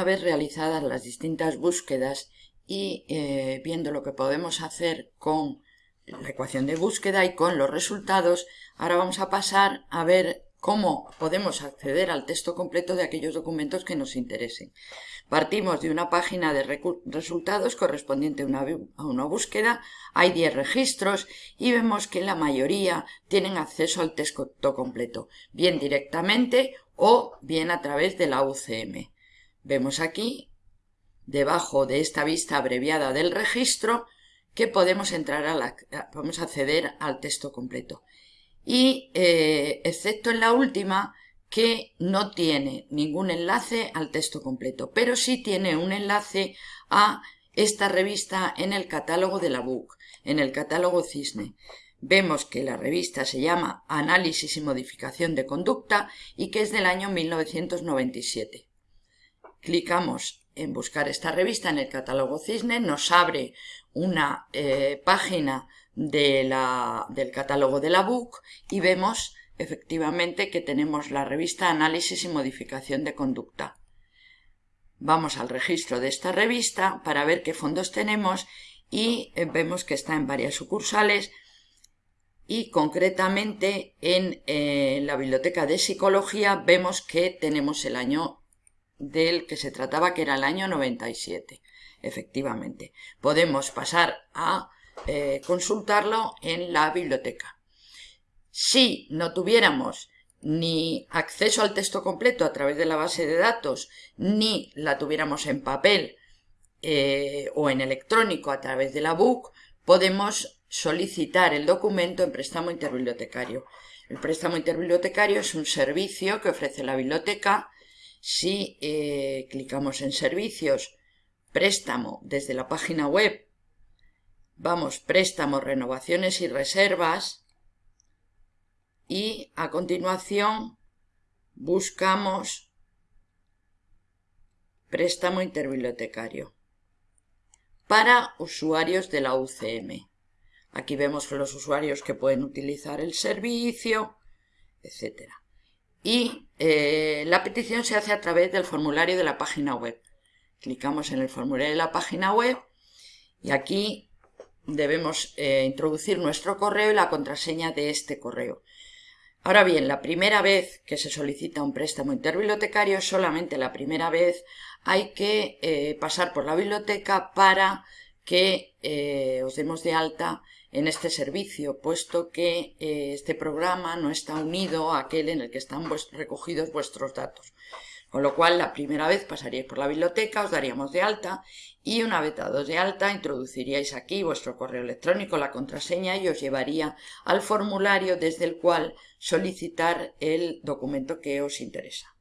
Una vez realizadas las distintas búsquedas y eh, viendo lo que podemos hacer con la ecuación de búsqueda y con los resultados, ahora vamos a pasar a ver cómo podemos acceder al texto completo de aquellos documentos que nos interesen. Partimos de una página de resultados correspondiente a una, a una, búsqueda, hay 10 registros y vemos que la mayoría tienen acceso al texto completo, bien directamente o bien a través de la UCM. Vemos aquí, debajo de esta vista abreviada del registro, que podemos entrar a la, podemos acceder al texto completo y eh, excepto en la última que no tiene ningún enlace al texto completo, pero sí tiene un enlace a esta revista en el catálogo de la BUC, en el catálogo Cisne. Vemos que la revista se llama Análisis y Modificación de Conducta y que es del año 1997. Clicamos en buscar esta revista en el catálogo Cisne, nos abre una eh, página del catálogo de la BUC y vemos efectivamente que tenemos la revista Análisis y Modificación de Conducta. Vamos al registro de esta revista para ver qué fondos tenemos y eh, vemos que está en varias sucursales y concretamente en eh, la biblioteca de psicología vemos que tenemos el año del que se trataba que era el año 97 efectivamente podemos pasar a eh, consultarlo en la biblioteca. Si no tuviéramos ni acceso al texto completo a través de la base de datos, ni la tuviéramos en papel eh, o en electrónico a través de la BUC, podemos solicitar el documento en préstamo interbibliotecario. El préstamo interbibliotecario es un servicio que ofrece la biblioteca. Si eh, clicamos en servicios, préstamo desde la página web vamos préstamos, renovaciones y reservas y a continuación buscamos préstamo interbibliotecario para usuarios de la UCM. Aquí vemos los usuarios que pueden utilizar el servicio, etc. Y eh, la petición se hace a través del formulario de la página web. Clicamos en el formulario de la página web y aquí debemos eh, introducir nuestro correo y la contraseña de este correo. Ahora bien, la primera vez que se solicita un préstamo interbibliotecario, solamente la primera vez, hay que eh, pasar por la biblioteca para que eh, os demos de alta en este servicio, puesto que este programa no está unido a aquel en el que están recogidos vuestros datos. Con lo cual, la primera vez pasaríais por la biblioteca, os daríamos de alta y una vez dados de alta introduciríais aquí vuestro correo electrónico, la contraseña y os llevaría al formulario desde el cual solicitar el documento que os interesa.